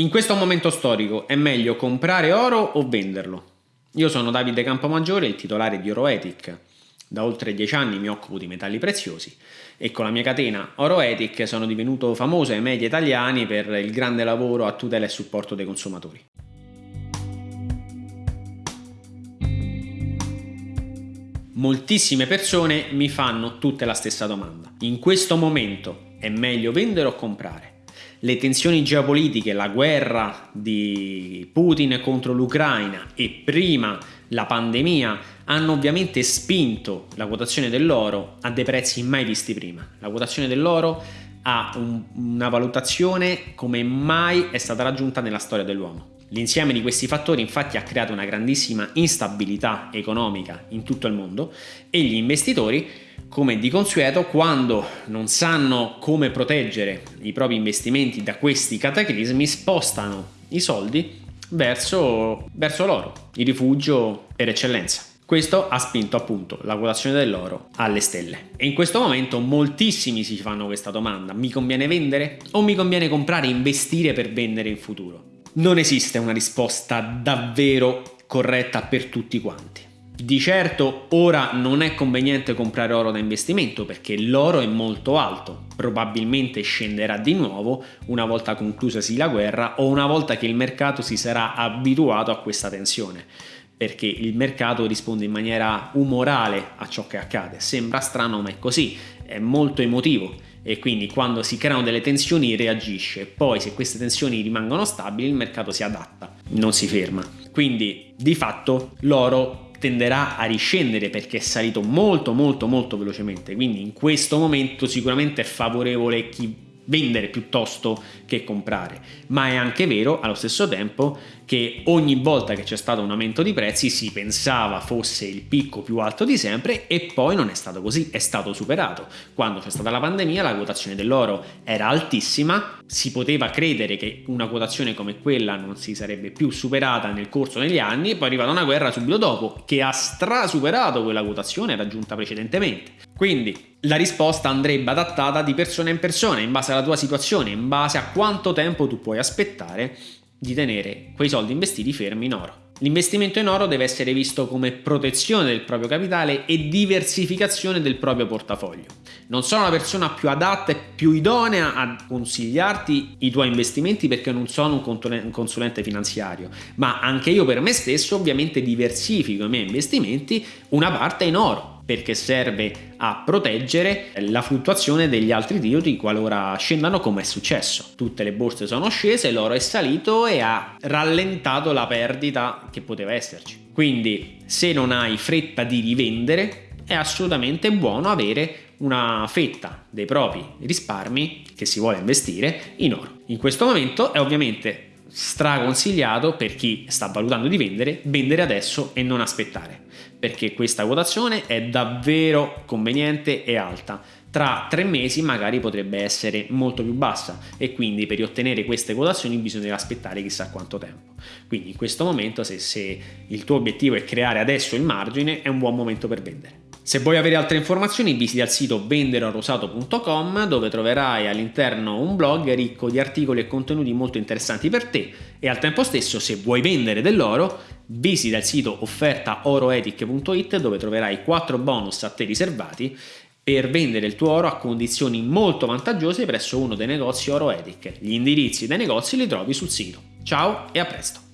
In questo momento storico è meglio comprare oro o venderlo? Io sono Davide Campomaggiore, il titolare di Oroetic. Da oltre dieci anni mi occupo di metalli preziosi e con la mia catena Oroetic sono divenuto famoso ai media italiani per il grande lavoro a tutela e supporto dei consumatori. Moltissime persone mi fanno tutte la stessa domanda. In questo momento è meglio vendere o comprare? Le tensioni geopolitiche, la guerra di Putin contro l'Ucraina e prima la pandemia hanno ovviamente spinto la quotazione dell'oro a dei prezzi mai visti prima. La quotazione dell'oro ha un, una valutazione come mai è stata raggiunta nella storia dell'uomo. L'insieme di questi fattori infatti ha creato una grandissima instabilità economica in tutto il mondo e gli investitori come di consueto, quando non sanno come proteggere i propri investimenti da questi cataclismi, spostano i soldi verso, verso l'oro, il rifugio per eccellenza. Questo ha spinto appunto la quotazione dell'oro alle stelle. E in questo momento moltissimi si fanno questa domanda, mi conviene vendere o mi conviene comprare e investire per vendere in futuro? Non esiste una risposta davvero corretta per tutti quanti. Di certo ora non è conveniente comprare oro da investimento perché l'oro è molto alto, probabilmente scenderà di nuovo una volta conclusasi la guerra o una volta che il mercato si sarà abituato a questa tensione. Perché il mercato risponde in maniera umorale a ciò che accade. Sembra strano ma è così, è molto emotivo. E quindi quando si creano delle tensioni reagisce, poi se queste tensioni rimangono stabili il mercato si adatta, non si ferma. Quindi di fatto l'oro tenderà a riscendere perché è salito molto molto molto velocemente quindi in questo momento sicuramente è favorevole chi vendere piuttosto che comprare ma è anche vero allo stesso tempo che ogni volta che c'è stato un aumento di prezzi si pensava fosse il picco più alto di sempre e poi non è stato così, è stato superato. Quando c'è stata la pandemia la quotazione dell'oro era altissima, si poteva credere che una quotazione come quella non si sarebbe più superata nel corso degli anni e poi è arrivata una guerra subito dopo che ha strasuperato quella quotazione raggiunta precedentemente. Quindi la risposta andrebbe adattata di persona in persona, in base alla tua situazione, in base a quanto tempo tu puoi aspettare di tenere quei soldi investiti fermi in oro. L'investimento in oro deve essere visto come protezione del proprio capitale e diversificazione del proprio portafoglio. Non sono la persona più adatta e più idonea a consigliarti i tuoi investimenti perché non sono un consulente finanziario, ma anche io per me stesso ovviamente diversifico i miei investimenti una parte in oro perché serve a proteggere la fluttuazione degli altri titoli qualora scendano come è successo. Tutte le borse sono scese, l'oro è salito e ha rallentato la perdita che poteva esserci. Quindi se non hai fretta di rivendere è assolutamente buono avere una fetta dei propri risparmi che si vuole investire in oro. In questo momento è ovviamente straconsigliato per chi sta valutando di vendere, vendere adesso e non aspettare, perché questa quotazione è davvero conveniente e alta. Tra tre mesi magari potrebbe essere molto più bassa e quindi per ottenere queste quotazioni bisognerà aspettare chissà quanto tempo. Quindi in questo momento se, se il tuo obiettivo è creare adesso il margine è un buon momento per vendere. Se vuoi avere altre informazioni visita il sito venderoarosato.com dove troverai all'interno un blog ricco di articoli e contenuti molto interessanti per te e al tempo stesso se vuoi vendere dell'oro visita il sito offertaoroetic.it dove troverai 4 bonus a te riservati per vendere il tuo oro a condizioni molto vantaggiose presso uno dei negozi Oroetic. Gli indirizzi dei negozi li trovi sul sito. Ciao e a presto!